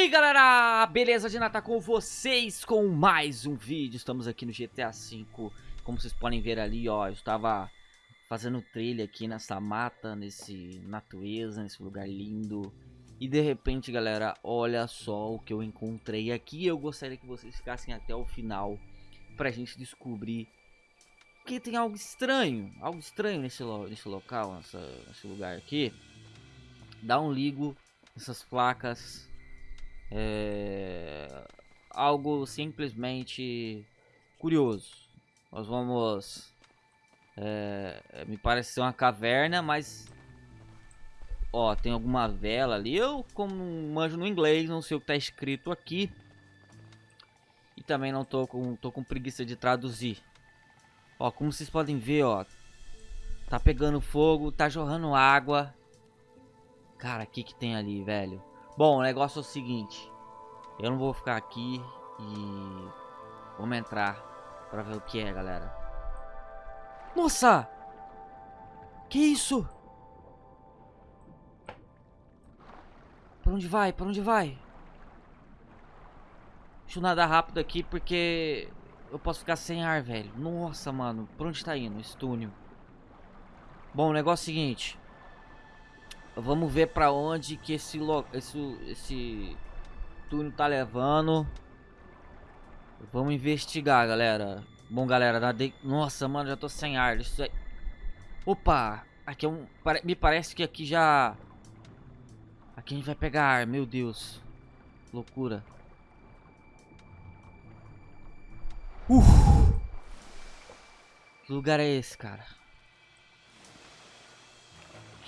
E aí galera, beleza? Dina tá com vocês com mais um vídeo, estamos aqui no GTA V. Como vocês podem ver ali, ó, eu estava fazendo trilha aqui nessa mata, nesse natureza, nesse lugar lindo. E de repente galera, olha só o que eu encontrei aqui. Eu gostaria que vocês ficassem até o final pra gente descobrir que tem algo estranho, algo estranho nesse, lo nesse local, nessa, nesse lugar aqui. Dá um ligo nessas placas é algo simplesmente curioso. Nós vamos. É, me parece ser uma caverna, mas. Ó, tem alguma vela ali. Eu, como manjo no inglês, não sei o que tá escrito aqui. E também não tô com, tô com preguiça de traduzir. Ó, como vocês podem ver, ó. Tá pegando fogo, tá jorrando água. Cara, o que que tem ali, velho? Bom, o negócio é o seguinte. Eu não vou ficar aqui e... Vamos entrar pra ver o que é, galera. Nossa! Que isso? Pra onde vai? Pra onde vai? Deixa eu nadar rápido aqui porque eu posso ficar sem ar, velho. Nossa, mano. Pra onde tá indo esse túnel? Bom, o negócio é o seguinte. Vamos ver pra onde que esse, esse, esse túnel tá levando. Vamos investigar, galera. Bom, galera, nadei... Nossa, mano, já tô sem ar. Isso aí... Opa! Aqui é um... Me parece que aqui já... Aqui a gente vai pegar ar, meu Deus. Loucura. Uh! Que lugar é esse, cara?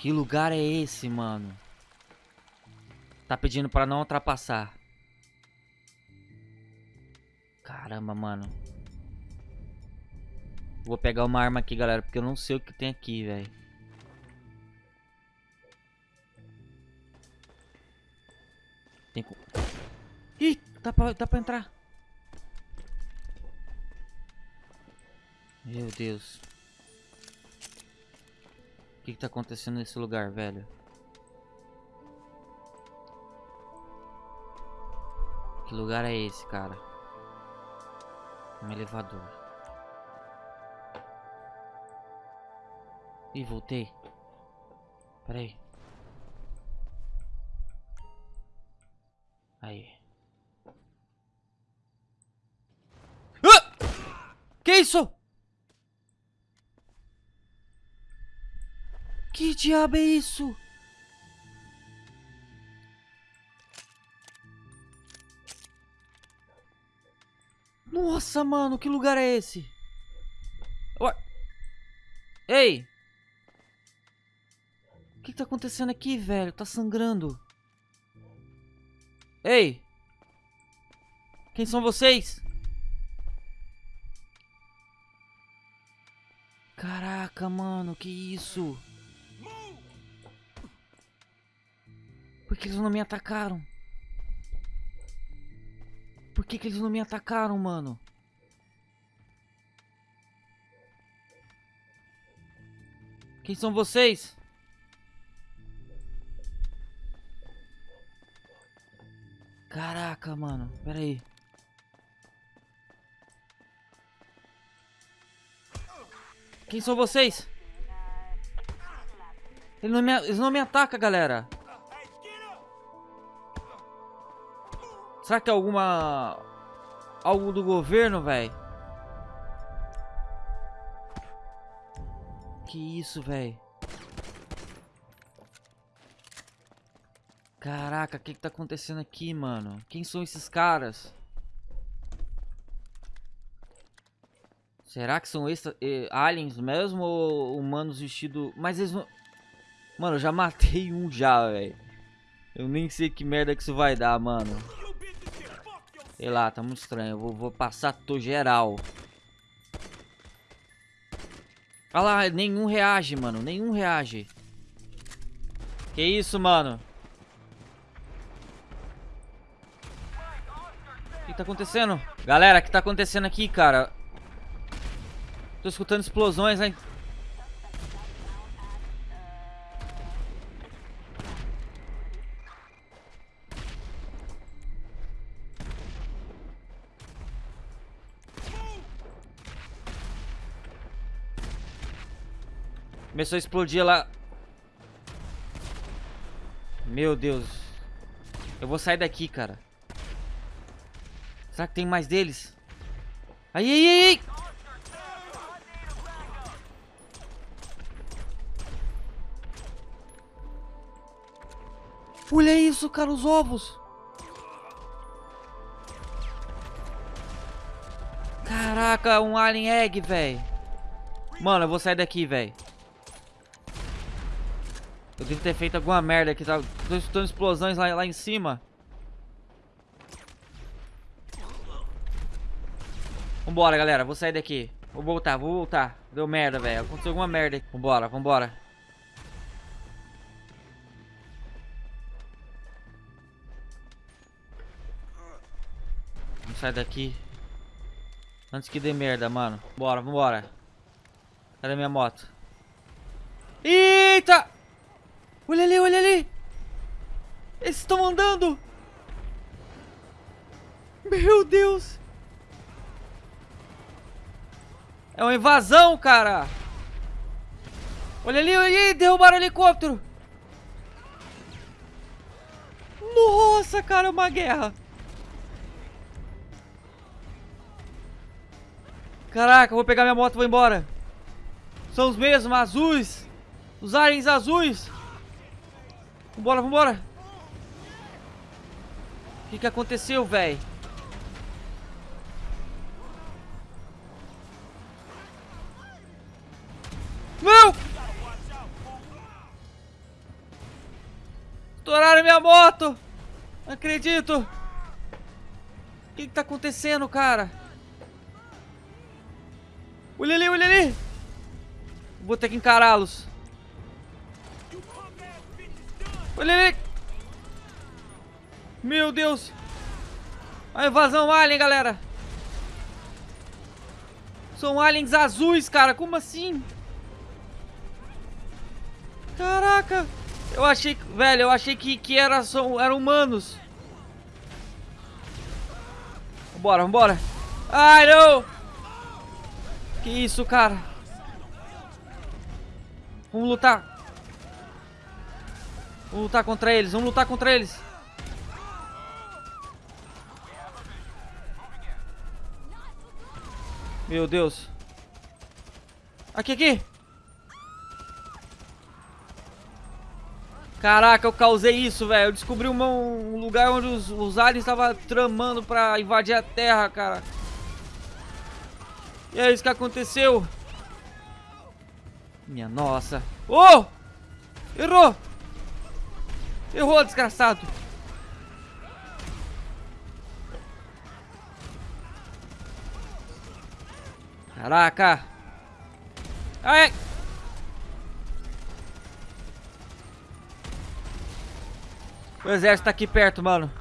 Que lugar é esse, mano? Tá pedindo pra não ultrapassar. Caramba, mano. Vou pegar uma arma aqui, galera, porque eu não sei o que tem aqui, velho. Tem... Ih, dá pra, dá pra entrar. Meu Deus. Que, que tá acontecendo nesse lugar, velho? Que lugar é esse, cara? Um elevador. Ih, voltei. Pera aí. Aí. Ah! Que isso? Que diabo é isso? Nossa, mano, que lugar é esse? Ué. Ei! O que, que tá acontecendo aqui, velho? Tá sangrando. Ei! Quem são vocês? Caraca, mano, que isso? Por que eles não me atacaram? Por que, que eles não me atacaram, mano? Quem são vocês? Caraca, mano. Pera aí. Quem são vocês? Eles não me, eles não me atacam, galera. Será que é alguma... Algo do governo, velho? Que isso, velho? Caraca, o que que tá acontecendo aqui, mano? Quem são esses caras? Será que são extra, eh, aliens mesmo ou humanos vestidos... Mas eles não... Mano, eu já matei um já, velho. Eu nem sei que merda que isso vai dar, mano. Sei lá, tá muito estranho. Eu vou, vou passar tô geral. Olha lá, nenhum reage, mano. Nenhum reage. Que isso, mano? O que tá acontecendo? Galera, o que tá acontecendo aqui, cara? Tô escutando explosões, hein? Começou a explodir lá. Meu Deus. Eu vou sair daqui, cara. Será que tem mais deles? Aí, aí, aí! Olha isso, cara, os ovos. Caraca, um alien egg, velho. Mano, eu vou sair daqui, velho. Eu devo ter feito alguma merda aqui. Tá? Tô escutando explosões lá, lá em cima. Vambora, galera. Vou sair daqui. Vou voltar, vou voltar. Deu merda, velho. Aconteceu alguma merda. Vambora, vambora. Vamos sair daqui. Antes que dê merda, mano. Bora, vambora. Cadê minha moto? Eita! Olha ali, olha ali! Eles estão andando! Meu Deus! É uma invasão, cara! Olha ali, olha ali! Derrubaram o helicóptero! Nossa, cara, é uma guerra! Caraca, vou pegar minha moto e vou embora. São os mesmos, azuis. Os aliens azuis. Vambora, vambora. O que, que aconteceu, velho? Não! Estouraram minha moto! Não acredito! O que, que tá acontecendo, cara? Olha ali, olha ali. Vou ter que encará-los. Olha ali. Meu Deus. A invasão alien, galera. São aliens azuis, cara. Como assim? Caraca. Eu achei, velho, eu achei que, que era, são, eram humanos. Vambora, vambora. Ai, não. Que isso, cara? Vamos lutar. Vamos lutar contra eles, vamos lutar contra eles. Meu Deus. Aqui, aqui. Caraca, eu causei isso, velho. Eu descobri uma, um lugar onde os, os aliens estavam tramando pra invadir a Terra, cara. E é isso que aconteceu. Minha nossa. Oh! Errou! Errou, desgraçado. Caraca. Ai. O exército tá aqui perto, mano.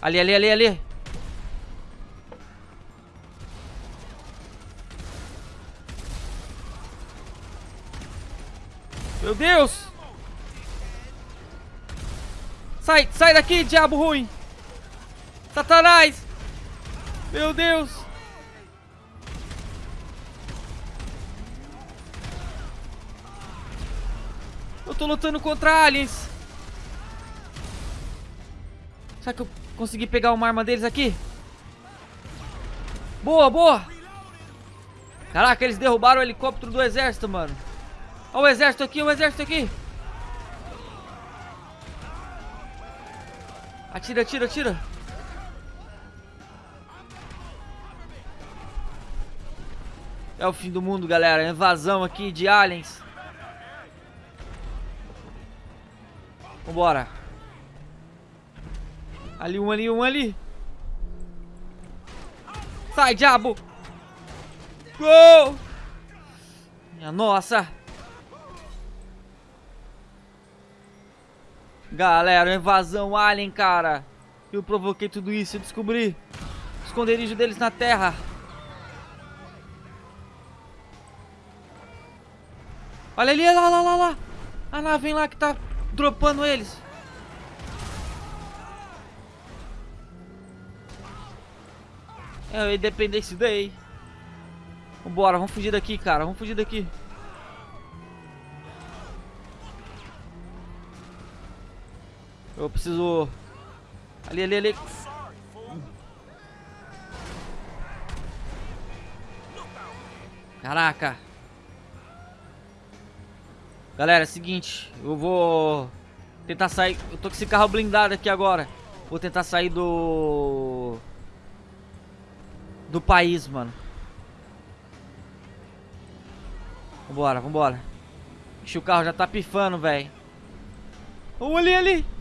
Ali, ali, ali, ali. Meu Deus! Sai, sai daqui, diabo ruim! Satanás! Meu Deus! Eu tô lutando contra aliens! Será que eu Consegui pegar uma arma deles aqui. Boa, boa. Caraca, eles derrubaram o helicóptero do exército, mano. Olha o exército aqui, o exército aqui. Atira, atira, atira. É o fim do mundo, galera. Invasão aqui de aliens. Vambora. Ali, um ali, um ali. Sai, diabo! Gol! Minha nossa! Galera, invasão alien, cara. Eu provoquei tudo isso, eu descobri o esconderijo deles na terra. Olha ali, lá, lá, lá, lá. A nave lá que tá dropando eles. É o Independence Day. Vambora, vamos fugir daqui, cara. Vamos fugir daqui. Eu preciso... Ali, ali, ali. Caraca. Galera, é seguinte. Eu vou tentar sair... Eu tô com esse carro blindado aqui agora. Vou tentar sair do... Do país, mano. Vambora, vambora. Ixi, o carro já tá pifando, velho. Oh, ali, ali.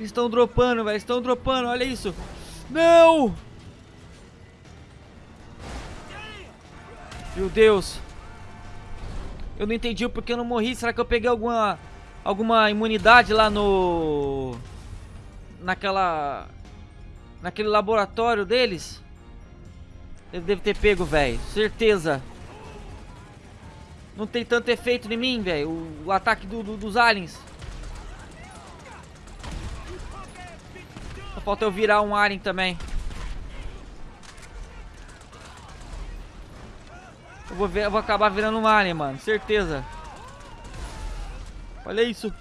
Estão dropando, velho. Estão dropando, olha isso. Não! Meu Deus. Eu não entendi o porquê eu não morri. Será que eu peguei alguma alguma imunidade lá no naquela naquele laboratório deles? Eu deve ter pego, velho. Certeza. Não tem tanto efeito em mim, velho. O, o, ataque do, do, dos aliens. Só falta eu virar um alien também. Eu vou, ver, eu vou acabar virando um alien, mano. Certeza. Olha isso.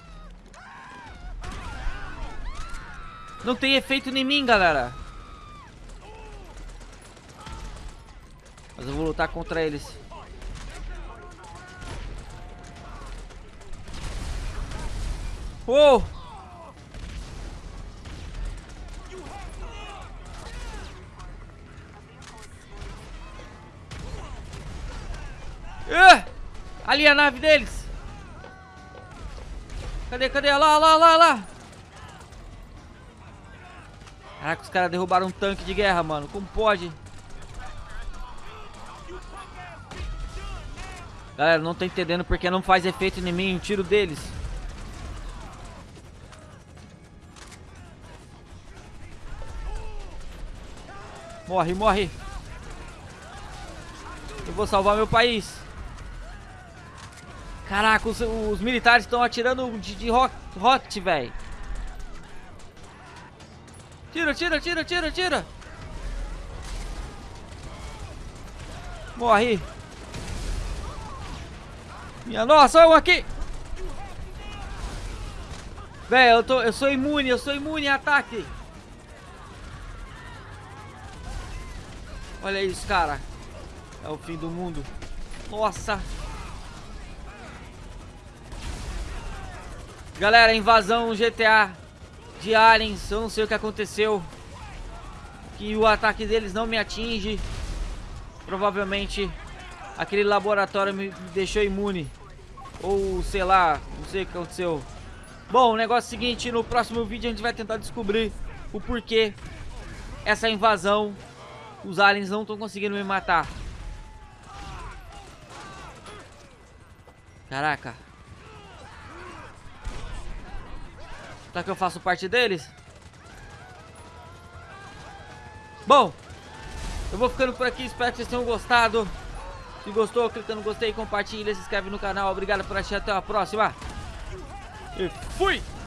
Não tem efeito em mim, galera. Mas eu vou lutar contra eles. Oh! Ali a nave deles. Cadê, cadê? Lá, lá, lá, lá. Caraca, os caras derrubaram um tanque de guerra, mano. Como pode? Galera, não tô entendendo porque não faz efeito em mim o tiro deles. Morre, morre. Eu vou salvar meu país. Caraca, os, os militares estão atirando de, de rocket, velho. Tira, tira, tira, tira, tira. Morre. Minha nossa, um aqui. Velho, eu, tô, eu sou imune, eu sou imune a ataque. Olha isso, cara. É o fim do mundo. Nossa. Galera, invasão GTA de aliens. Eu não sei o que aconteceu. Que o ataque deles não me atinge. Provavelmente aquele laboratório me deixou imune. Ou sei lá, não sei o que aconteceu. Bom, o negócio é o seguinte, no próximo vídeo a gente vai tentar descobrir o porquê essa invasão, os aliens não estão conseguindo me matar. Caraca. Será que eu faço parte deles? Bom, eu vou ficando por aqui. Espero que vocês tenham gostado. Se gostou, clica no gostei, compartilha, se inscreve no canal. Obrigado por assistir. Até a próxima. E fui!